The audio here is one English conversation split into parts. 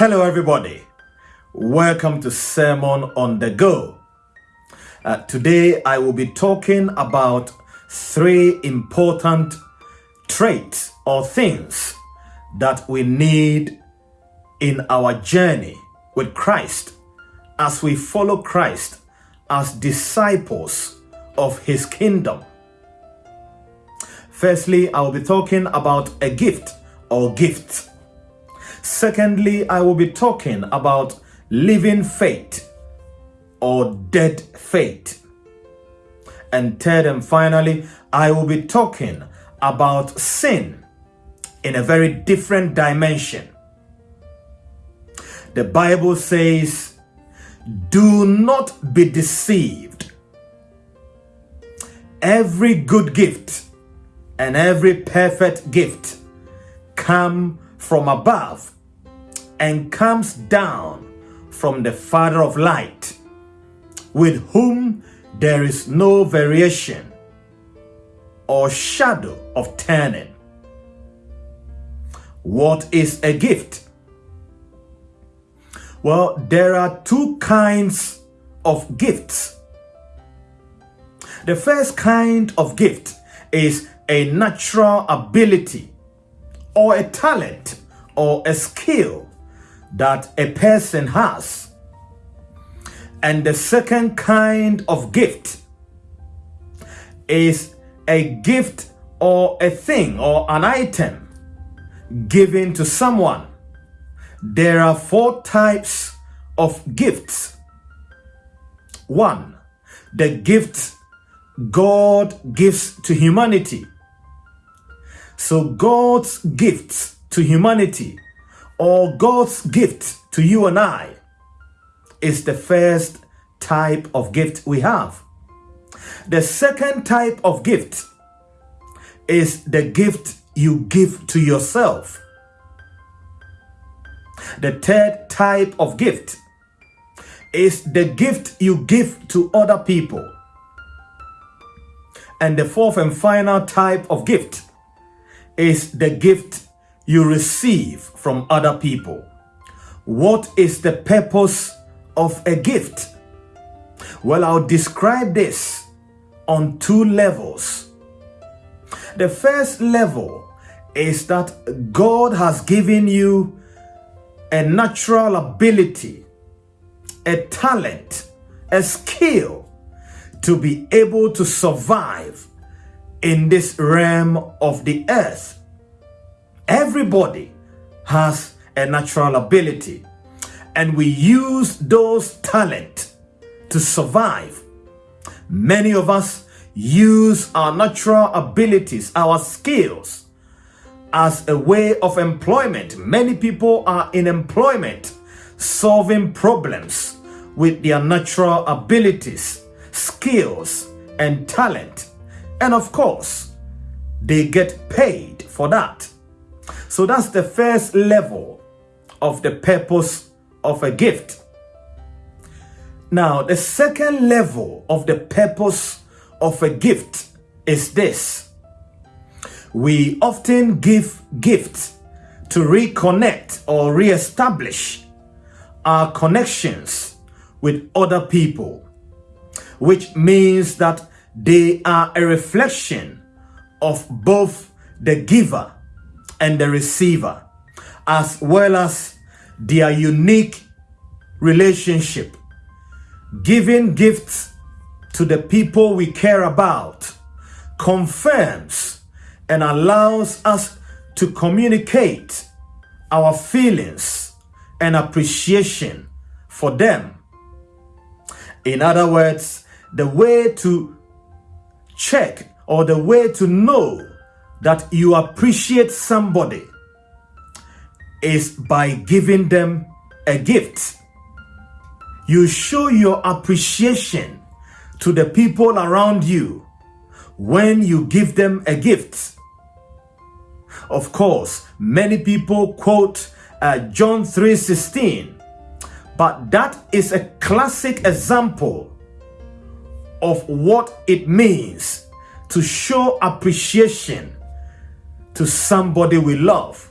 Hello, everybody. Welcome to Sermon on the Go. Uh, today, I will be talking about three important traits or things that we need in our journey with Christ as we follow Christ as disciples of his kingdom. Firstly, I will be talking about a gift or gifts. Secondly, I will be talking about living faith or dead faith. And third and finally, I will be talking about sin in a very different dimension. The Bible says, Do not be deceived. Every good gift and every perfect gift come from above and comes down from the Father of light, with whom there is no variation or shadow of turning. What is a gift? Well, there are two kinds of gifts. The first kind of gift is a natural ability or a talent or a skill that a person has. And the second kind of gift is a gift or a thing or an item given to someone. There are four types of gifts. One, the gift God gives to humanity. So God's gifts to humanity or God's gift to you and I is the first type of gift we have. The second type of gift is the gift you give to yourself. The third type of gift is the gift you give to other people. And the fourth and final type of gift is the gift you receive from other people. What is the purpose of a gift? Well, I'll describe this on two levels. The first level is that God has given you a natural ability, a talent, a skill to be able to survive in this realm of the earth. Everybody has a natural ability and we use those talent to survive. Many of us use our natural abilities, our skills as a way of employment. Many people are in employment solving problems with their natural abilities, skills, and talent. And of course, they get paid for that. So that's the first level of the purpose of a gift. Now, the second level of the purpose of a gift is this. We often give gifts to reconnect or re-establish our connections with other people, which means that they are a reflection of both the giver and the receiver, as well as their unique relationship. Giving gifts to the people we care about confirms and allows us to communicate our feelings and appreciation for them. In other words, the way to check or the way to know that you appreciate somebody is by giving them a gift. You show your appreciation to the people around you when you give them a gift. Of course, many people quote uh, John 3:16, but that is a classic example of what it means to show appreciation to somebody we love.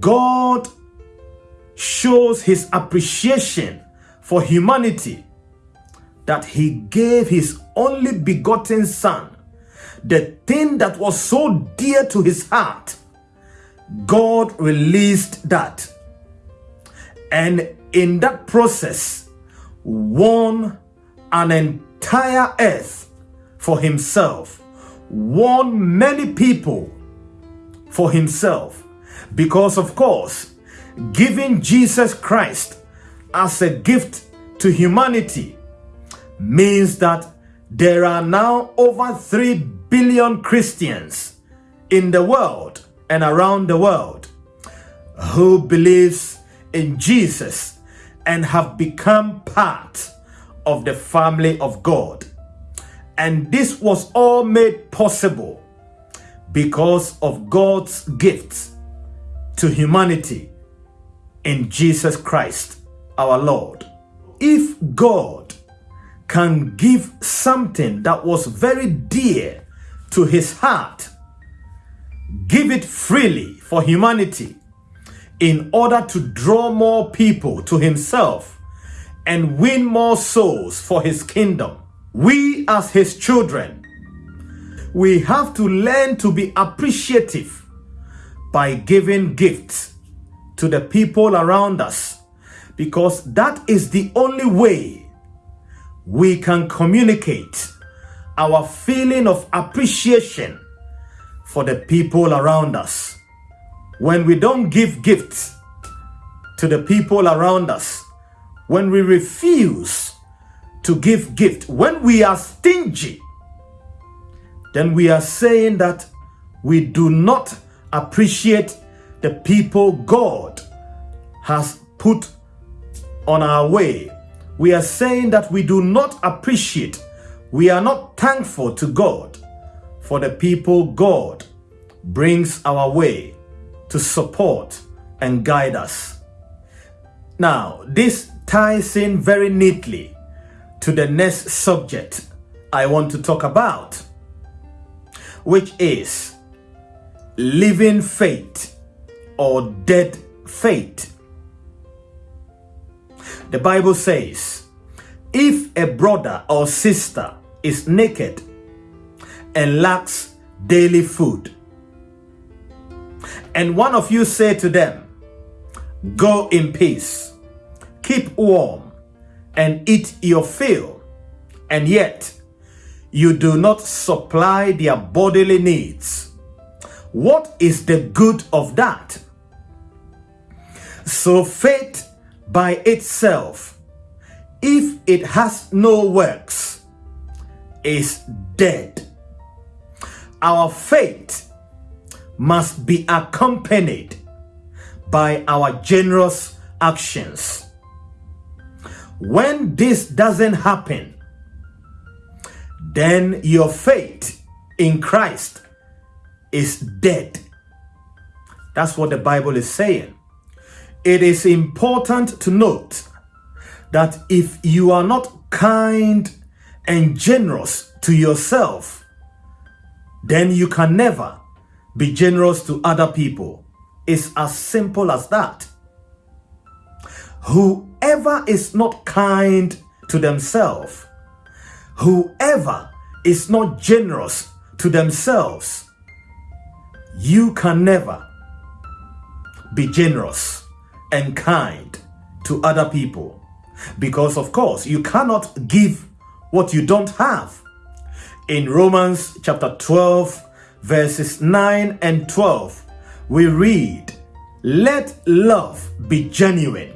God shows his appreciation for humanity that he gave his only begotten son, the thing that was so dear to his heart. God released that. And in that process, won an entire earth for himself, won many people for himself. Because, of course, giving Jesus Christ as a gift to humanity means that there are now over 3 billion Christians in the world and around the world who believes in Jesus and have become part of the family of God. And this was all made possible because of God's gifts to humanity in Jesus Christ our Lord. If God can give something that was very dear to his heart, give it freely for humanity in order to draw more people to himself and win more souls for his kingdom. We as his children, we have to learn to be appreciative by giving gifts to the people around us because that is the only way we can communicate our feeling of appreciation for the people around us. When we don't give gifts to the people around us, when we refuse to give gift, when we are stingy, then we are saying that we do not appreciate the people God has put on our way. We are saying that we do not appreciate, we are not thankful to God for the people God brings our way to support and guide us. Now, this ties in very neatly to the next subject I want to talk about, which is living faith or dead faith. The Bible says, if a brother or sister is naked and lacks daily food, and one of you say to them, Go in peace, keep warm, and eat your fill, and yet you do not supply their bodily needs. What is the good of that? So faith by itself, if it has no works, is dead. Our faith must be accompanied by our generous actions. When this doesn't happen, then your faith in Christ is dead. That's what the Bible is saying. It is important to note that if you are not kind and generous to yourself, then you can never be generous to other people. It's as simple as that. Whoever is not kind to themselves, whoever is not generous to themselves, you can never be generous and kind to other people. Because, of course, you cannot give what you don't have. In Romans chapter 12, verses 9 and 12, we read, Let love be genuine,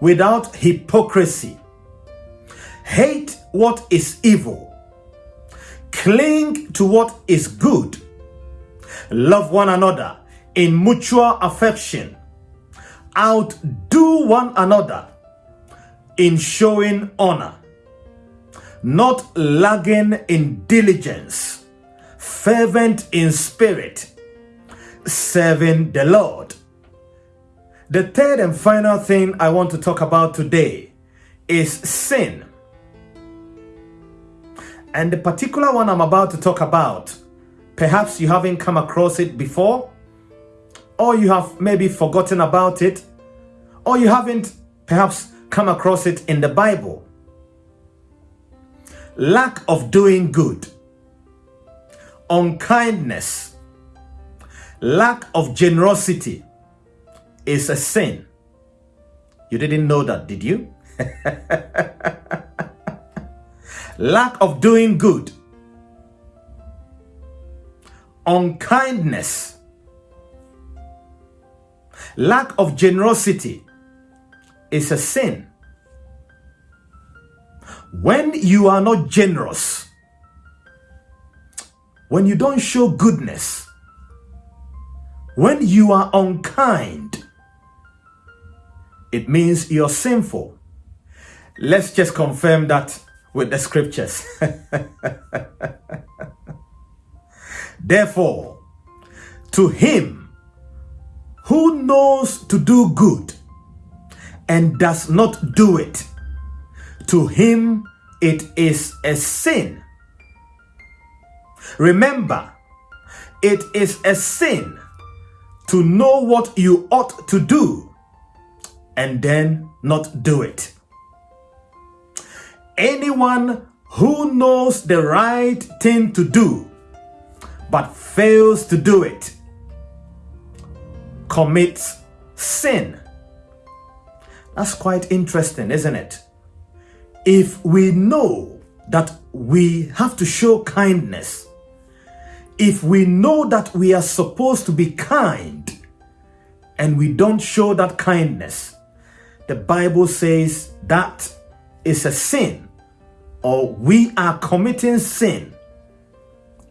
without hypocrisy. Hate what is evil. Cling to what is good. Love one another in mutual affection outdo one another in showing honor, not lagging in diligence, fervent in spirit, serving the Lord. The third and final thing I want to talk about today is sin. And the particular one I'm about to talk about, perhaps you haven't come across it before, or you have maybe forgotten about it, or you haven't perhaps come across it in the Bible. Lack of doing good, unkindness, lack of generosity is a sin. You didn't know that, did you? lack of doing good, unkindness, lack of generosity is a sin. When you are not generous, when you don't show goodness, when you are unkind, it means you're sinful. Let's just confirm that with the scriptures. Therefore, to him who knows to do good and does not do it, to him it is a sin. Remember, it is a sin to know what you ought to do and then not do it. Anyone who knows the right thing to do but fails to do it commits sin. That's quite interesting, isn't it? If we know that we have to show kindness, if we know that we are supposed to be kind and we don't show that kindness, the Bible says that is a sin or we are committing sin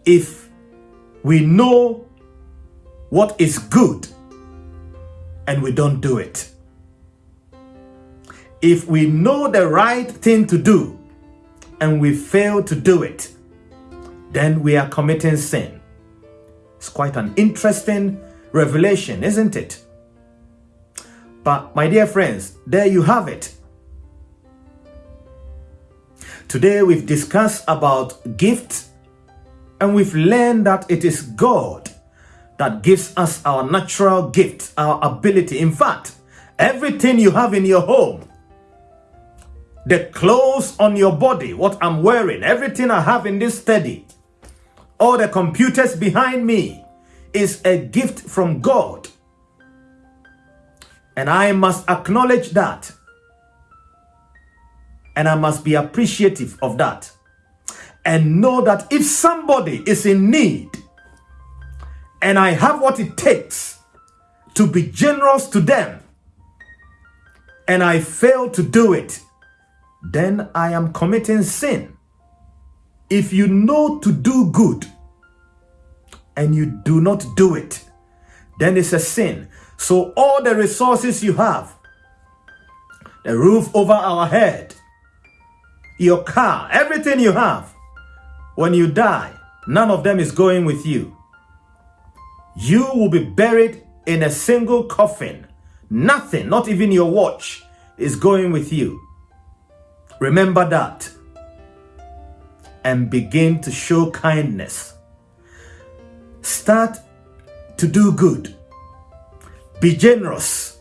if we know what is good and we don't do it if we know the right thing to do and we fail to do it, then we are committing sin. It's quite an interesting revelation, isn't it? But my dear friends, there you have it. Today we've discussed about gifts and we've learned that it is God that gives us our natural gift, our ability. In fact, everything you have in your home the clothes on your body, what I'm wearing, everything I have in this study, all the computers behind me is a gift from God. And I must acknowledge that. And I must be appreciative of that. And know that if somebody is in need and I have what it takes to be generous to them and I fail to do it, then I am committing sin. If you know to do good and you do not do it, then it's a sin. So all the resources you have, the roof over our head, your car, everything you have, when you die, none of them is going with you. You will be buried in a single coffin. Nothing, not even your watch, is going with you. Remember that and begin to show kindness. Start to do good. Be generous.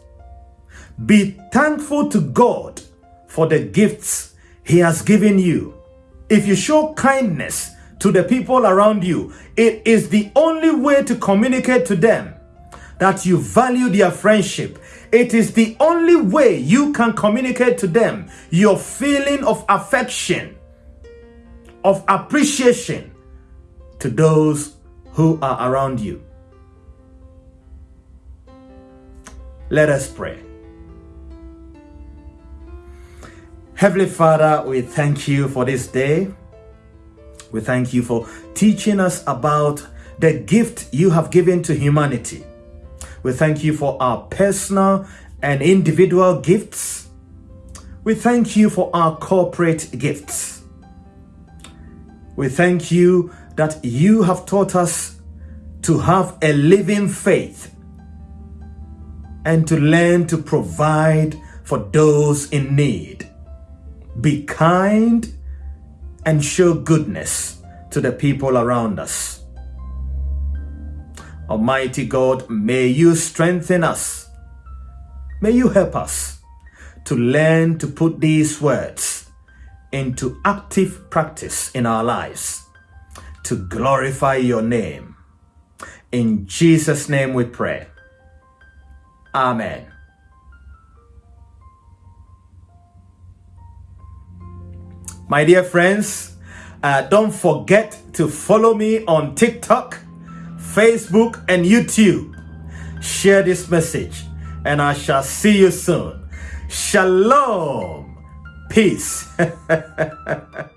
Be thankful to God for the gifts He has given you. If you show kindness to the people around you, it is the only way to communicate to them that you value their friendship it is the only way you can communicate to them your feeling of affection, of appreciation to those who are around you. Let us pray. Heavenly Father, we thank you for this day. We thank you for teaching us about the gift you have given to humanity we thank you for our personal and individual gifts. We thank you for our corporate gifts. We thank you that you have taught us to have a living faith and to learn to provide for those in need. Be kind and show goodness to the people around us. Almighty God, may you strengthen us May you help us to learn to put these words into active practice in our lives to glorify your name. In Jesus' name we pray. Amen. My dear friends, uh, don't forget to follow me on TikTok, Facebook, and YouTube. Share this message, and I shall see you soon. Shalom. Peace.